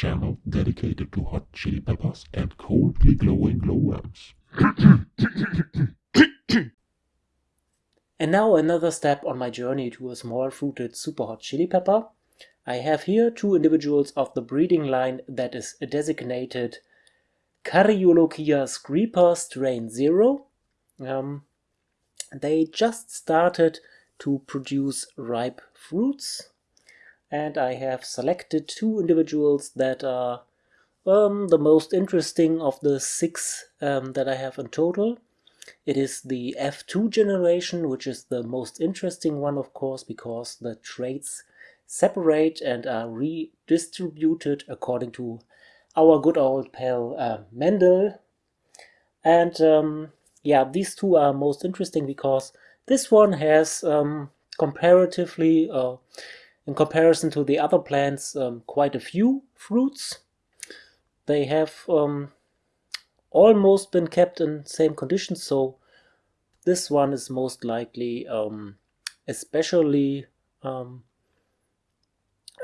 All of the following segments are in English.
channel dedicated to hot chili peppers and coldly glowing glowworms. and now another step on my journey to a small fruited super hot chili pepper. I have here two individuals of the breeding line that is designated Caryolochia screeper strain 0. Um, they just started to produce ripe fruits and I have selected two individuals that are um, the most interesting of the six um, that I have in total. It is the F2 generation, which is the most interesting one, of course, because the traits separate and are redistributed according to our good old pal uh, Mendel. And um, yeah, these two are most interesting because this one has um, comparatively, uh, in comparison to the other plants, um, quite a few fruits. They have um, almost been kept in same conditions, so this one is most likely um, especially um,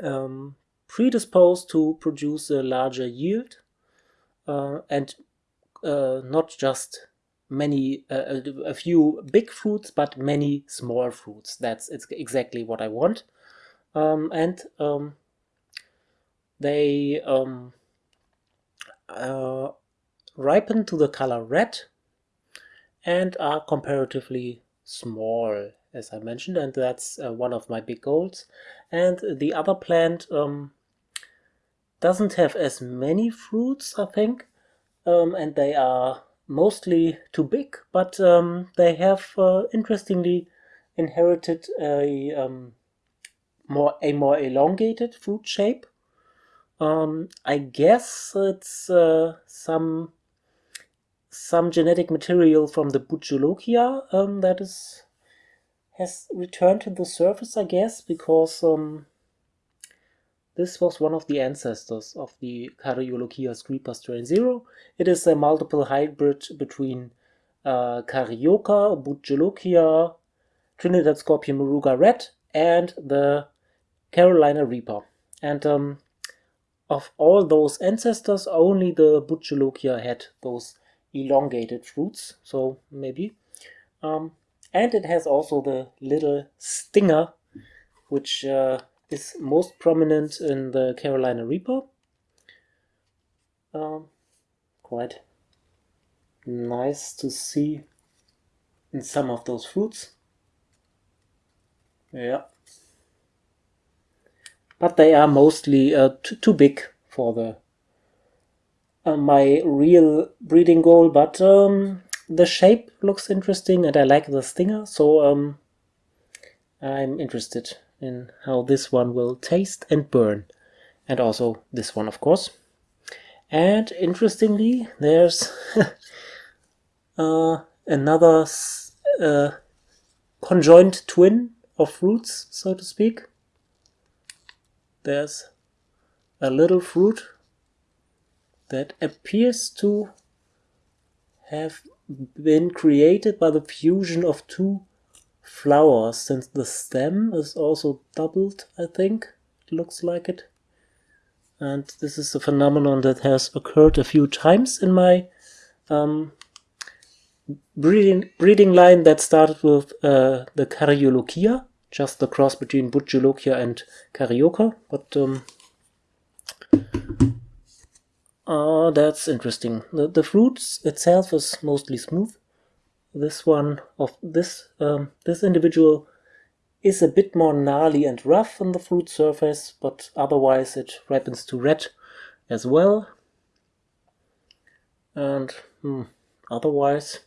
um, predisposed to produce a larger yield uh, and uh, not just many uh, a few big fruits but many small fruits that's it's exactly what I want um, and um, they um, uh, ripen to the color red and are comparatively small as I mentioned, and that's uh, one of my big goals. And the other plant um, doesn't have as many fruits, I think, um, and they are mostly too big, but um, they have uh, interestingly inherited a more a more elongated fruit shape. Um, I guess it's uh, some some genetic material from the Buccelochia um, that is has returned to the surface, I guess, because um, this was one of the ancestors of the Caryolochia screeper strain 0. It is a multiple hybrid between uh, Caryoca, Buccelochia, Trinidad Scorpion Moruga Red, and the Carolina Reaper. And um, of all those ancestors, only the Buccelochia had those elongated fruits, so maybe. Um, and it has also the little stinger, which uh, is most prominent in the Carolina Reaper. Um, quite nice to see in some of those fruits. Yeah. But they are mostly uh, too big for the uh, my real breeding goal, but um, the shape looks interesting and I like the stinger, so um, I'm interested in how this one will taste and burn. And also this one, of course. And interestingly, there's uh, another uh, conjoined twin of roots, so to speak. There's a little fruit that appears to have been created by the fusion of two flowers since the stem is also doubled I think it looks like it. And this is a phenomenon that has occurred a few times in my um, breeding, breeding line that started with uh, the Caryolochia just the cross between Buccelochia and Caryoca but um, Oh, that's interesting. The, the fruit itself is mostly smooth. This one of this um, this individual is a bit more gnarly and rough on the fruit surface, but otherwise it ripens to red as well. And hmm, otherwise,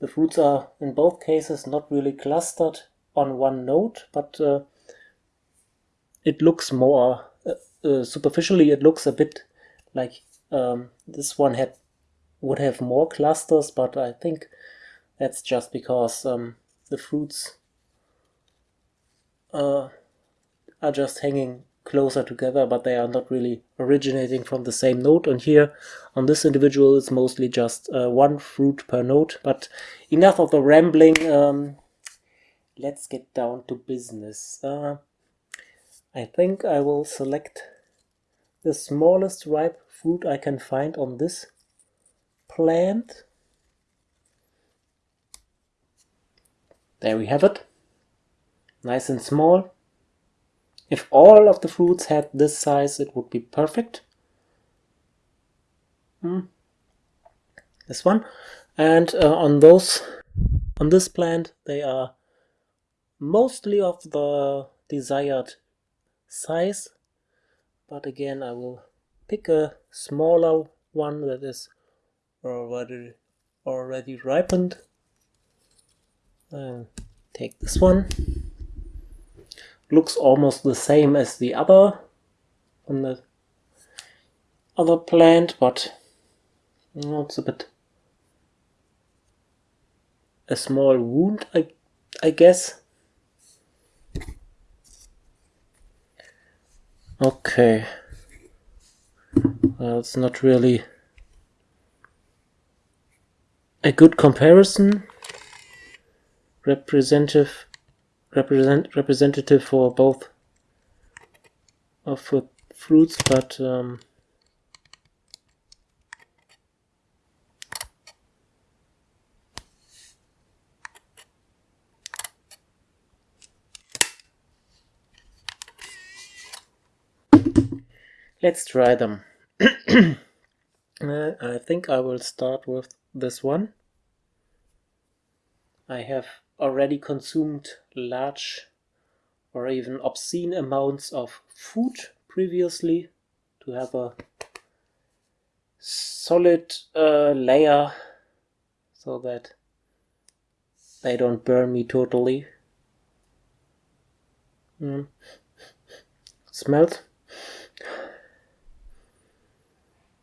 the fruits are in both cases not really clustered on one note, but uh, it looks more uh, uh, superficially. It looks a bit like um, this one had would have more clusters, but I think that's just because um, the fruits uh, are just hanging closer together, but they are not really originating from the same node. And here on this individual, it's mostly just uh, one fruit per node. But enough of the rambling. Um, let's get down to business. Uh, I think I will select the smallest ripe fruit I can find on this plant. There we have it. Nice and small. If all of the fruits had this size, it would be perfect. Hmm. This one. And uh, on those, on this plant, they are mostly of the desired size. But again, I will pick a smaller one that is already already ripened. And take this one looks almost the same as the other on the other plant, but it's a bit a small wound, I, I guess. Okay. Well, it's not really a good comparison. Representative represent representative for both of fruits, but um, let's try them. uh, I think I will start with this one. I have already consumed large or even obscene amounts of food previously to have a solid uh, layer so that they don't burn me totally. Mm. Smells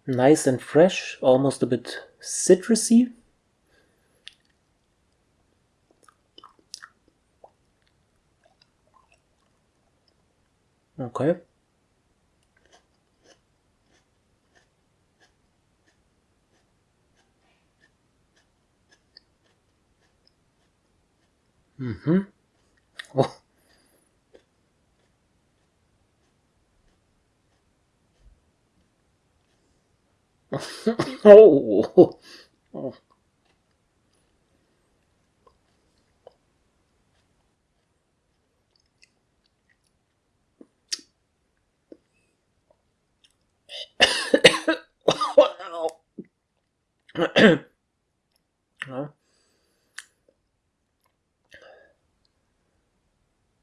nice and fresh, almost a bit citrusy. Okay. Mm-hmm. Oh. Oh. oh.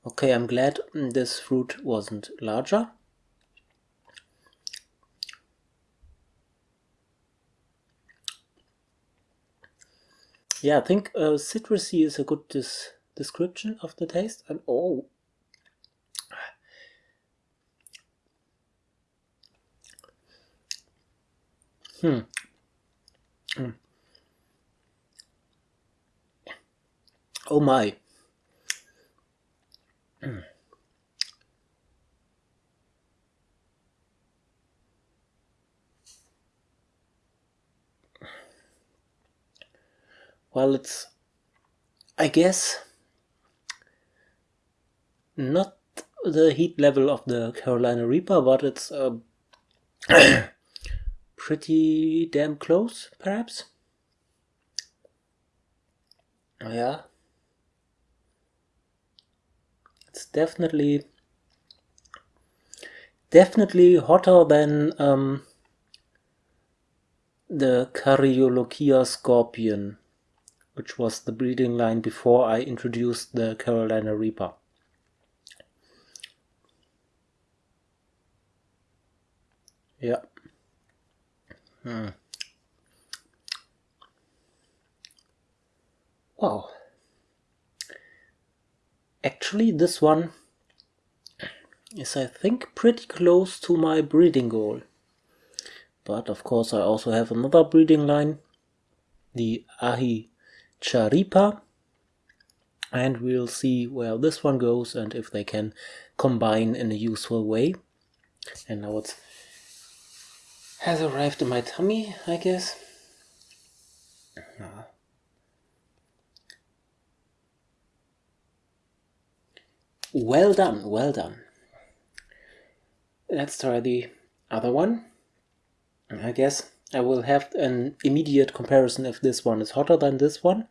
okay, I'm glad this fruit wasn't larger. Yeah, I think uh, citrusy is a good description of the taste. And oh, hmm. Mm. Oh my. Well, it's, I guess, not the heat level of the Carolina Reaper, but it's uh, pretty damn close, perhaps. Yeah. It's definitely definitely hotter than um, the Caryolochia scorpion, which was the breeding line before I introduced the Carolina Reaper. Yeah. Hmm. Wow. Actually, this one is, I think, pretty close to my breeding goal. But of course, I also have another breeding line, the Ahi Charipa. And we'll see where this one goes and if they can combine in a useful way. And now it's has arrived in my tummy, I guess. Ah. Well done, well done. let's try the other one. I guess I will have an immediate comparison if this one is hotter than this one.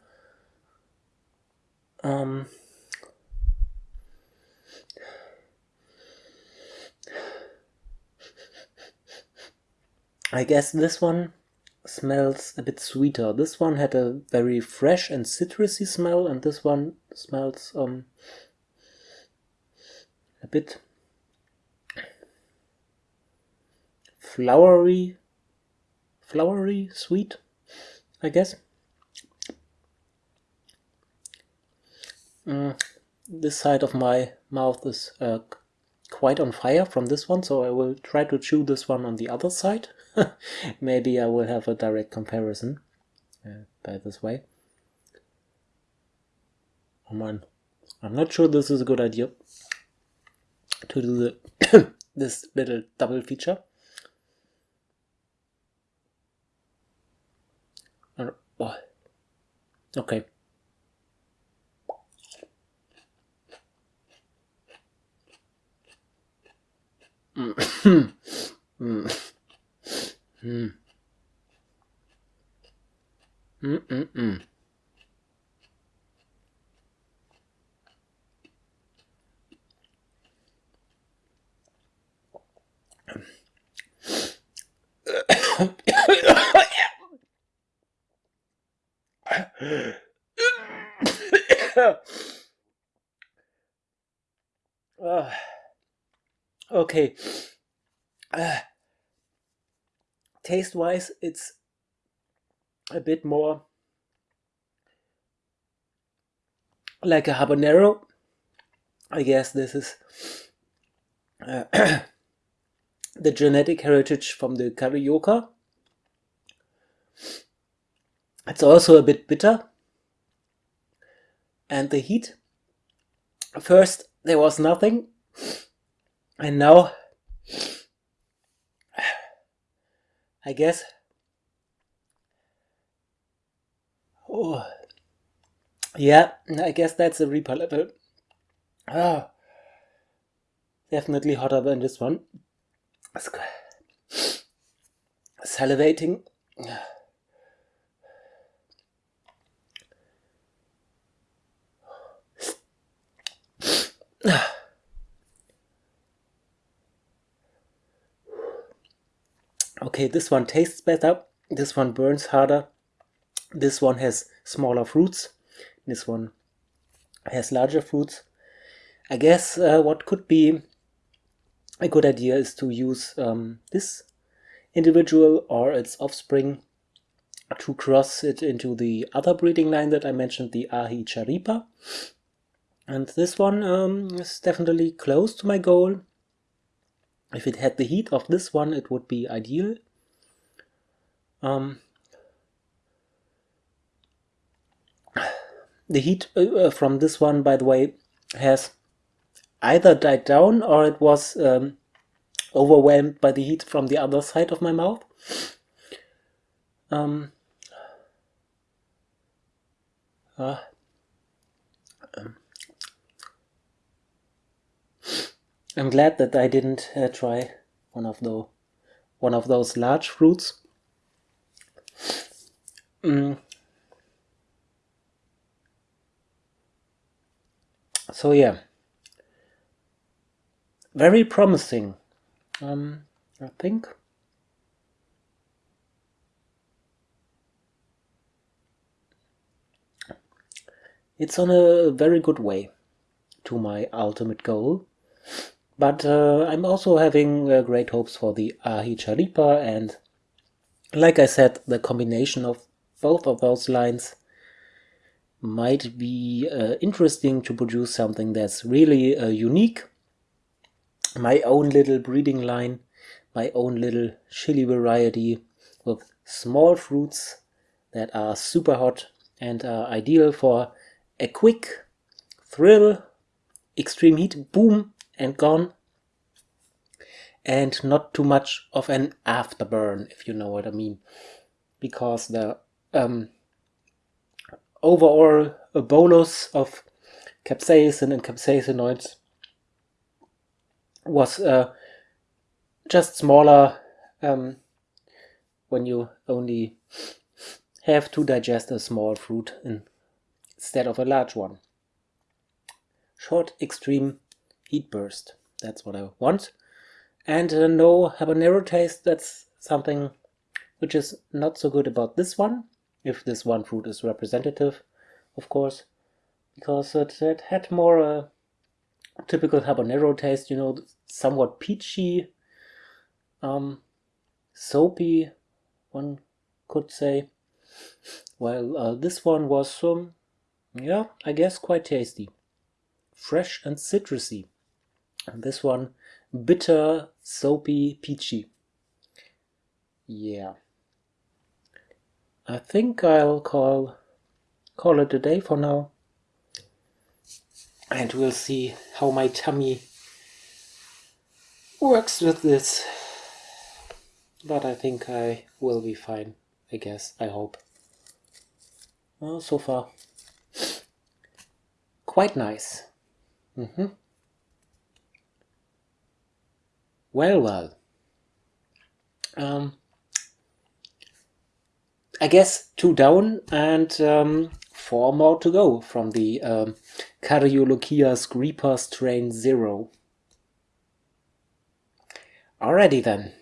Um, I guess this one smells a bit sweeter. This one had a very fresh and citrusy smell and this one smells um, a bit flowery, flowery, sweet, I guess. Mm, this side of my mouth is uh, quite on fire from this one, so I will try to chew this one on the other side. Maybe I will have a direct comparison uh, by this way. Oh man, I'm not sure this is a good idea to do the this little double feature. Oh. Okay. Mm. mm. Mm. Mm -mm -mm. uh, okay. Uh, taste wise, it's a bit more like a habanero. I guess this is uh, the genetic heritage from the carioca. It's also a bit bitter. And the heat. First there was nothing. And now I guess. Oh, yeah, I guess that's a Reaper level. Ah, definitely hotter than this one. Salivating. Okay, this one tastes better. This one burns harder. This one has smaller fruits. This one has larger fruits. I guess uh, what could be a good idea is to use um, this individual or its offspring to cross it into the other breeding line that I mentioned, the Ahi Charipa. And this one um, is definitely close to my goal. If it had the heat of this one, it would be ideal. Um, the heat uh, uh, from this one, by the way, has either died down or it was um, overwhelmed by the heat from the other side of my mouth. Um, uh, um, I'm glad that I didn't uh, try one of the one of those large fruits. Mm. So yeah, very promising. Um, I think. It's on a very good way to my ultimate goal. But uh, I'm also having uh, great hopes for the Ahi Charipa and like I said, the combination of both of those lines might be uh, interesting to produce something that's really uh, unique. My own little breeding line, my own little chili variety with small fruits that are super hot and are ideal for a quick thrill, extreme heat, boom, and gone. And not too much of an afterburn, if you know what I mean. Because the um, overall bolus of capsaicin and capsaicinoids was uh, just smaller um, when you only have to digest a small fruit instead of a large one. Short extreme heat burst, that's what I want. And uh, no habanero taste, that's something which is not so good about this one, if this one fruit is representative, of course, because it, it had more uh, typical habanero taste, you know, somewhat peachy, um, soapy, one could say. Well, uh, this one was, um, yeah, I guess quite tasty. Fresh and citrusy. And this one, bitter, soapy, peachy. Yeah. I think I'll call call it a day for now. And we'll see how my tummy works with this. But I think I will be fine, I guess, I hope. Well, so far, quite nice. Mm -hmm. Well, well. Um, I guess two down and um, four more to go from the um, Caryolochia Reaper strain 0. Alrighty then.